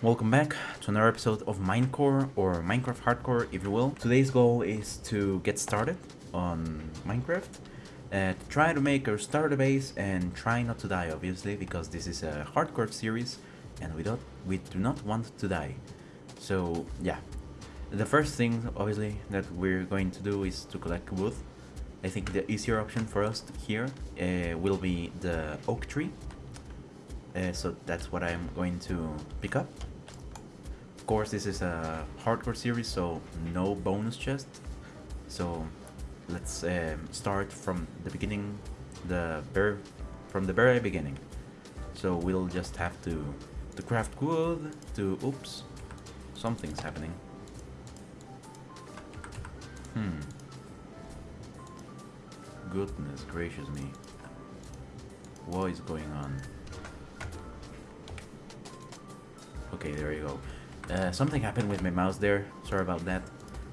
Welcome back to another episode of Minecore or Minecraft Hardcore if you will. Today's goal is to get started on Minecraft, uh, try to make our starter base and try not to die obviously because this is a hardcore series and we don't we do not want to die. So yeah, the first thing obviously that we're going to do is to collect wood. I think the easier option for us here uh, will be the oak tree uh, so that's what I'm going to pick up. Of course, this is a hardcore series, so no bonus chest. So let's um, start from the beginning, the very, from the very beginning. So we'll just have to to craft wood. To oops, something's happening. Hmm. Goodness gracious me. What is going on? Okay, there you go. Uh, something happened with my mouse there. Sorry about that.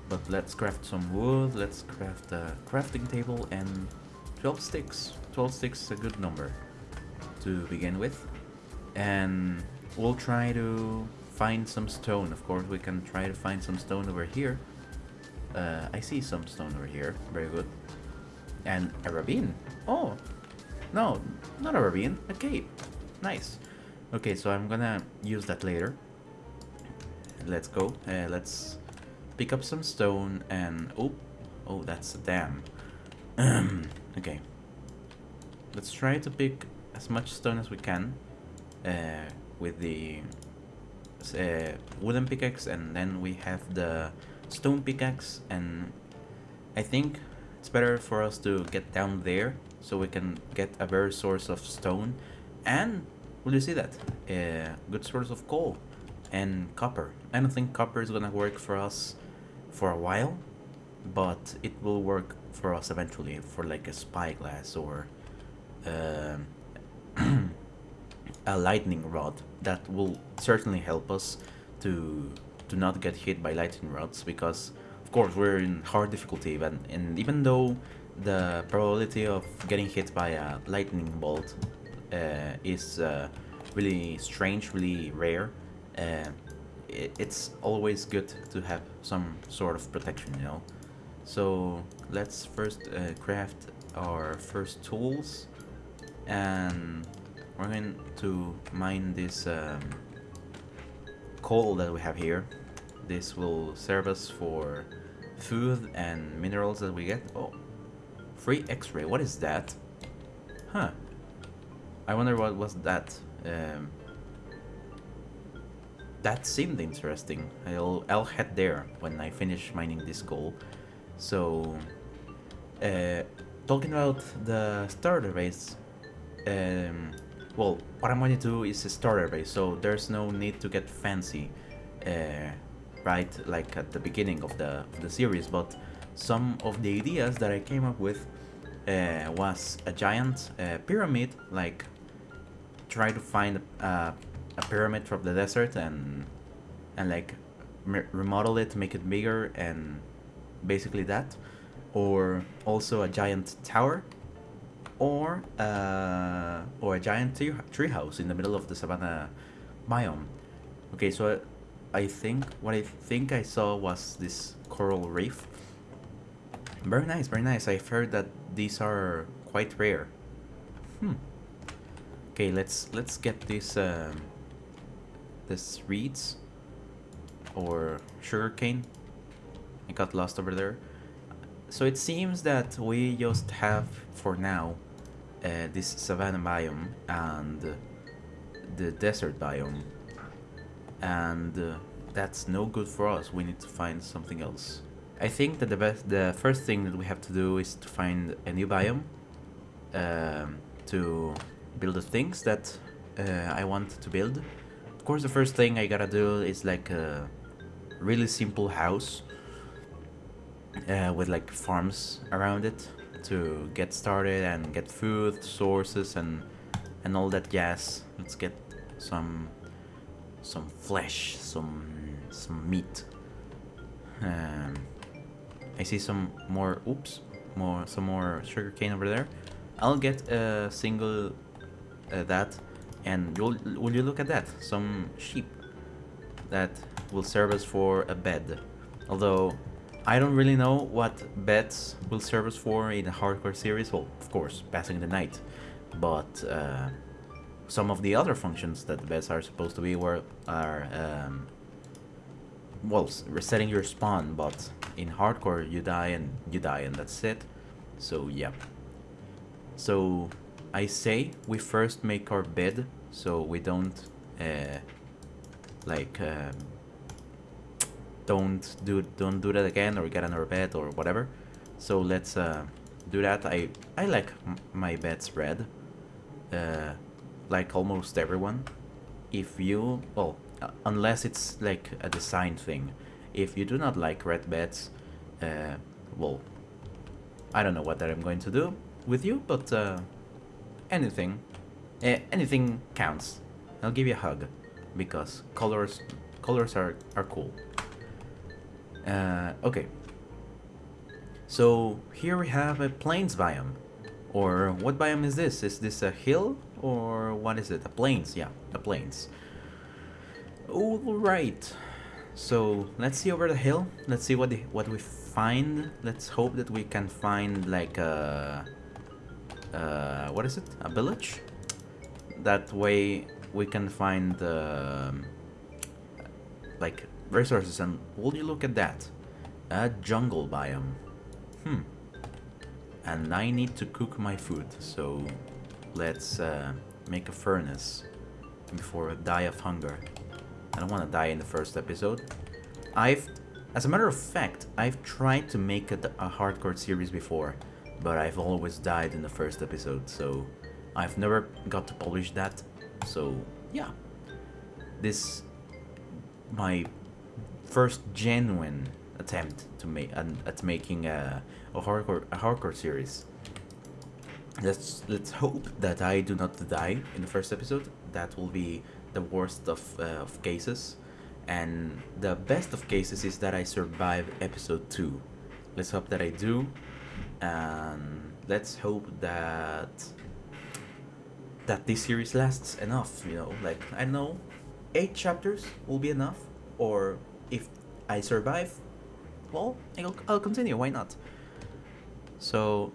But let's craft some wood. Let's craft a crafting table and 12 sticks. 12 sticks is a good number to begin with. And we'll try to find some stone. Of course, we can try to find some stone over here. Uh, I see some stone over here. Very good. And a ravine. Oh, no, not a ravine. A cave. Nice. Okay, so I'm gonna use that later. Let's go. Uh, let's pick up some stone and... Oh, oh, that's a dam. okay. Let's try to pick as much stone as we can uh, with the uh, wooden pickaxe and then we have the stone pickaxe and I think it's better for us to get down there so we can get a better source of stone and Will you see that? A uh, good source of coal and copper. I don't think copper is gonna work for us for a while, but it will work for us eventually for like a spyglass or uh, a lightning rod. That will certainly help us to to not get hit by lightning rods because of course we're in hard difficulty and, and even though the probability of getting hit by a lightning bolt uh, is uh, really strange, really rare. Uh, it, it's always good to have some sort of protection, you know. So let's first uh, craft our first tools and we're going to mine this um, coal that we have here. This will serve us for food and minerals that we get. Oh, free x-ray, what is that? Huh, I wonder what was that. Um, that seemed interesting. I'll, I'll head there when I finish mining this goal. So, uh, talking about the starter base, um, well, what I'm going to do is a starter base, so there's no need to get fancy, uh, right, like at the beginning of the, of the series, but some of the ideas that I came up with uh, was a giant uh, pyramid, like try to find a, a pyramid from the desert and and like remodel it, make it bigger, and basically that, or also a giant tower, or uh, or a giant tree treehouse in the middle of the savanna biome. Okay, so I think what I think I saw was this coral reef. Very nice, very nice. I've heard that these are quite rare. Hmm. Okay, let's let's get this um, this reeds or sugarcane. I got lost over there. So it seems that we just have for now uh, this savanna biome and the desert biome, and uh, that's no good for us. We need to find something else. I think that the best, the first thing that we have to do is to find a new biome um, to build the things that uh, I want to build. Of course, the first thing I gotta do is like a really simple house uh, with like farms around it to get started and get food sources and and all that jazz. Let's get some some flesh, some some meat. Um, I see some more. Oops, more some more sugar cane over there. I'll get a single uh, that and you'll, will you look at that some sheep that will serve us for a bed. Although I don't really know what beds will serve us for in a hardcore series. Well, of course, passing the night, but uh, some of the other functions that the beds are supposed to be were are um, well resetting your spawn. But in hardcore, you die and you die, and that's it. So yeah. So I say we first make our bed so we don't uh, like um, don't do don't do that again or get our bed or whatever. So let's uh, do that. I I like my beds red, uh, like almost everyone. If you well, uh, unless it's like a design thing. If you do not like red beds, uh, well, I don't know what that I'm going to do with you, but uh, anything, uh, anything counts. I'll give you a hug because colors colors are are cool. Uh, okay. So here we have a plains biome. Or what biome is this? Is this a hill or what is it? A plains, yeah, the plains. Alright. So let's see over the hill. Let's see what the, what we find. Let's hope that we can find like a uh, what is it? A village? That way we can find uh, like resources and will you look at that? A jungle biome. Hmm. And I need to cook my food, so let's uh, make a furnace before I die of hunger. I don't want to die in the first episode. I've, as a matter of fact, I've tried to make a, a hardcore series before, but I've always died in the first episode, so I've never got to polish that. So yeah, this my first genuine attempt to make at making a, a hardcore a hardcore series. Let's let's hope that I do not die in the first episode. That will be the worst of uh, of cases, and the best of cases is that I survive episode two. Let's hope that I do, and let's hope that that this series lasts enough. You know, like I know, eight chapters will be enough, or if I survive, well, I'll, I'll continue. Why not? So,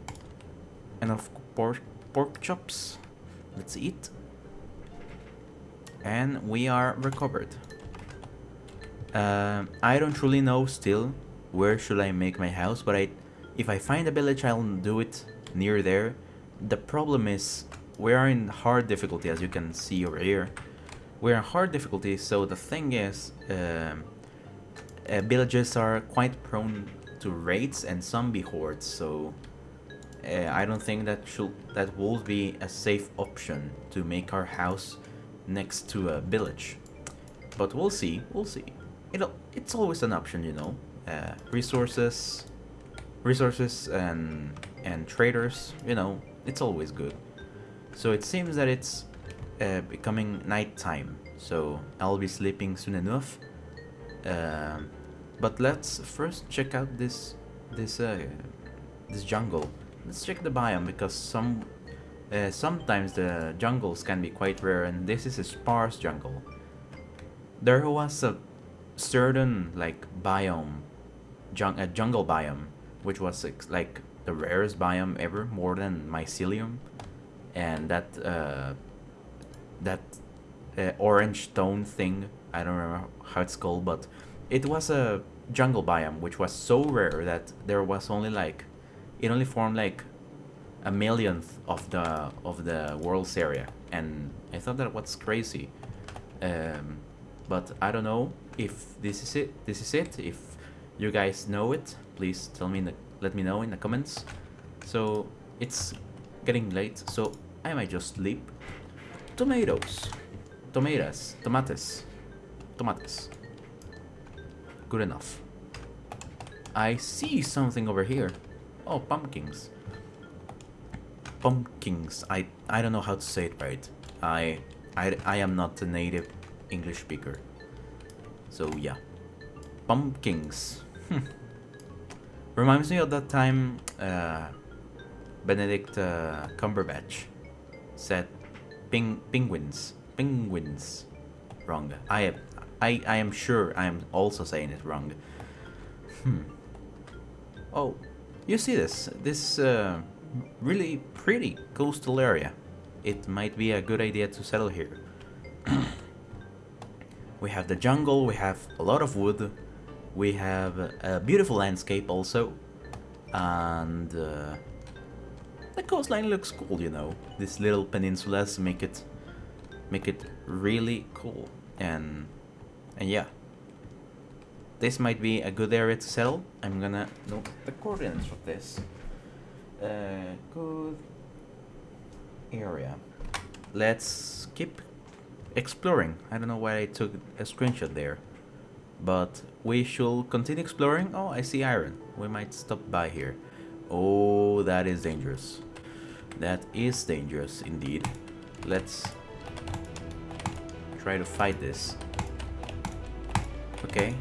enough pork pork chops. Let's eat. And we are recovered. Uh, I don't truly know still where should I make my house, but I, if I find a village, I'll do it near there. The problem is we are in hard difficulty, as you can see over here. We're in hard difficulty, so the thing is, um, uh, villages are quite prone to raids and zombie hordes, so uh, I don't think that should that will be a safe option to make our house next to a village. But we'll see, we'll see. It'll, it's always an option, you know. Uh, resources, resources and and traders, you know, it's always good. So it seems that it's uh, becoming nighttime, so I'll be sleeping soon enough. Um, but let's first check out this this uh, this jungle. Let's check the biome because some uh, sometimes the jungles can be quite rare, and this is a sparse jungle. There was a certain like biome, jung a jungle biome, which was like the rarest biome ever, more than mycelium, and that uh, that uh, orange stone thing. I don't remember how it's called, but it was a jungle biome which was so rare that there was only like it only formed like a millionth of the of the world's area. And I thought that was crazy. Um, but I don't know if this is it this is it if you guys know it please tell me in the, let me know in the comments so it's getting late so I might just sleep tomatoes tomatoes tomatoes tomatoes Good enough. I see something over here. Oh, pumpkins. Pumpkins. I I don't know how to say it right. I I I am not a native English speaker. So yeah. Pumpkins. Hmm. Reminds me of that time uh, Benedict uh, Cumberbatch said ping penguins. Penguins. Wrong. I I, I am sure I'm also saying it wrong. Hmm. Oh, you see this? This uh, really pretty coastal area. It might be a good idea to settle here. we have the jungle, we have a lot of wood, we have a beautiful landscape also, and uh, the coastline looks cool, you know. These little peninsulas make it make it really cool, and and yeah. This might be a good area to settle. I'm gonna note the coordinates of this. Uh, good area. Let's keep exploring. I don't know why I took a screenshot there. But we should continue exploring. Oh, I see iron. We might stop by here. Oh, that is dangerous. That is dangerous indeed. Let's try to fight this. Okay,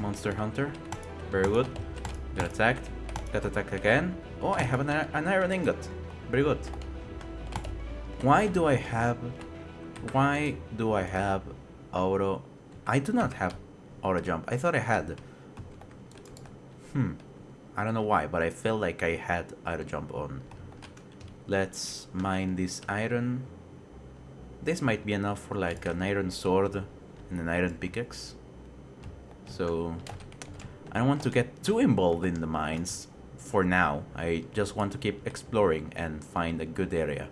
Monster Hunter. Very good. Got attacked. Got attacked again. Oh, I have an, an iron ingot. Very good. Why do I have... Why do I have auto... I do not have auto jump. I thought I had. Hmm. I don't know why, but I felt like I had auto jump on. Let's mine this iron. This might be enough for like an iron sword and an iron pickaxe. So I don't want to get too involved in the mines for now. I just want to keep exploring and find a good area.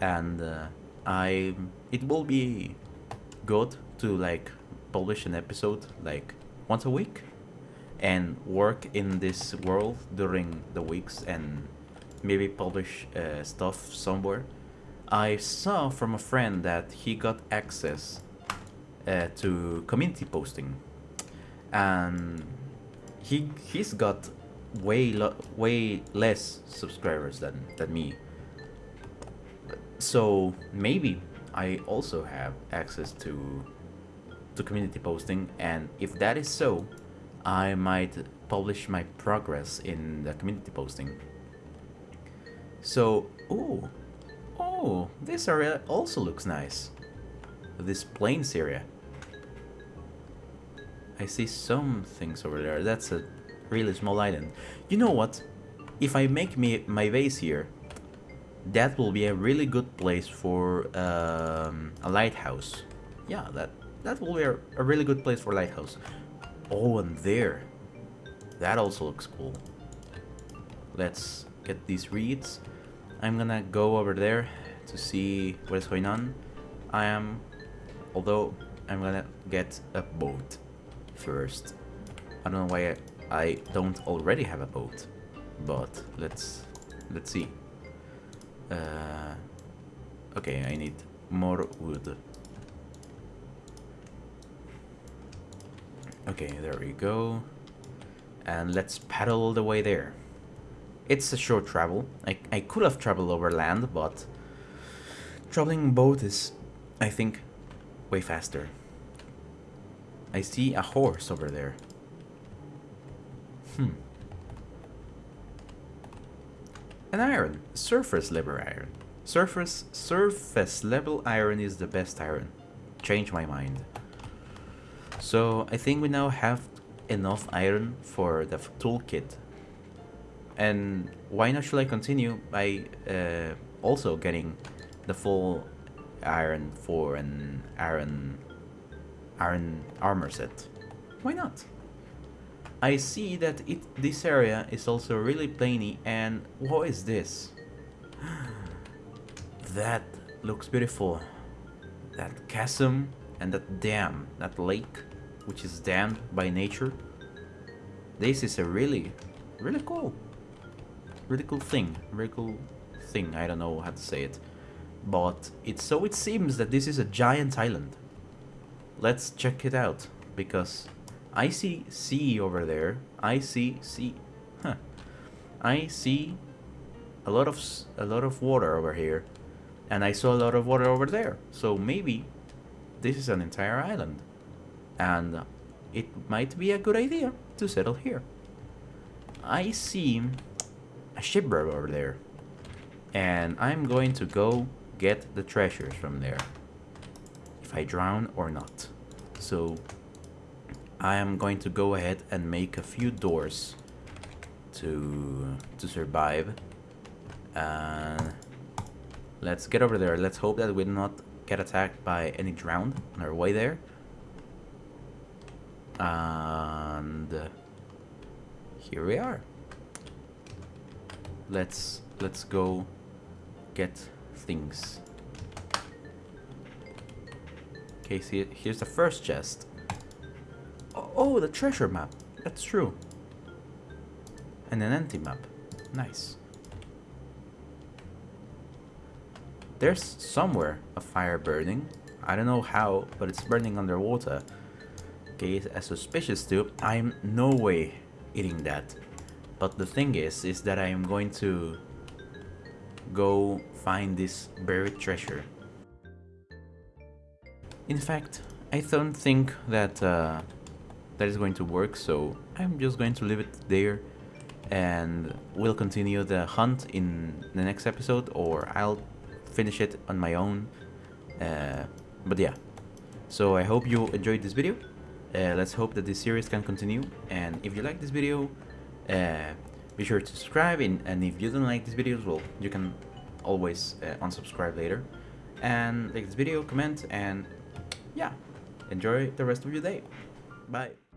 And uh, I it will be good to like publish an episode like once a week and work in this world during the weeks and maybe publish uh, stuff somewhere. I saw from a friend that he got access uh, to community posting and he he's got way way less subscribers than than me. So maybe I also have access to to community posting and if that is so, I might publish my progress in the community posting. So, oh, oh, this area also looks nice. This plains area. I see some things over there. That's a really small island. You know what? If I make me my base here, that will be a really good place for um, a lighthouse. Yeah, that that will be a, a really good place for lighthouse. Oh, and there. That also looks cool. Let's get these reeds. I'm gonna go over there to see what is going on. I am, although I'm gonna get a boat first. I don't know why I, I don't already have a boat, but let's let's see. Uh, okay, I need more wood. Okay, there we go. And let's paddle all the way there. It's a short travel. I, I could have traveled over land, but traveling boat is, I think, way faster. I see a horse over there. Hmm. An iron. Surface level iron. Surface surface level iron is the best iron. Change my mind. So I think we now have enough iron for the toolkit. And why not should I continue by uh, also getting the full iron for an iron iron armor set. Why not? I see that it this area is also really plainy and what is this? that looks beautiful. That chasm and that dam, that lake, which is dammed by nature. This is a really, really cool, really cool thing, really cool thing, I don't know how to say it. But it's so it seems that this is a giant island let's check it out because I see sea over there. I see sea. Huh. I see a lot of a lot of water over here, and I saw a lot of water over there. So maybe this is an entire island, and it might be a good idea to settle here. I see a shipwreck over there, and I'm going to go get the treasures from there if I drown or not. so I am going to go ahead and make a few doors to to survive. And let's get over there. Let's hope that we do not get attacked by any drowned on our way there. And here we are. Let's let's go get things. Okay, see, here's the first chest. Oh, oh, the treasure map. That's true. And an empty map. Nice. There's somewhere a fire burning. I don't know how, but it's burning underwater. Okay, a suspicious stew. I'm no way eating that. But the thing is, is that I am going to go find this buried treasure. In fact, I don't think that uh, that is going to work, so I'm just going to leave it there and we'll continue the hunt in the next episode or I'll finish it on my own. Uh, but yeah, so I hope you enjoyed this video. Uh, let's hope that this series can continue and if you like this video, uh, be sure to subscribe and, if you don't like these videos, well, you can always uh, unsubscribe later. And like this video, comment, and yeah, enjoy the rest of your day. Bye.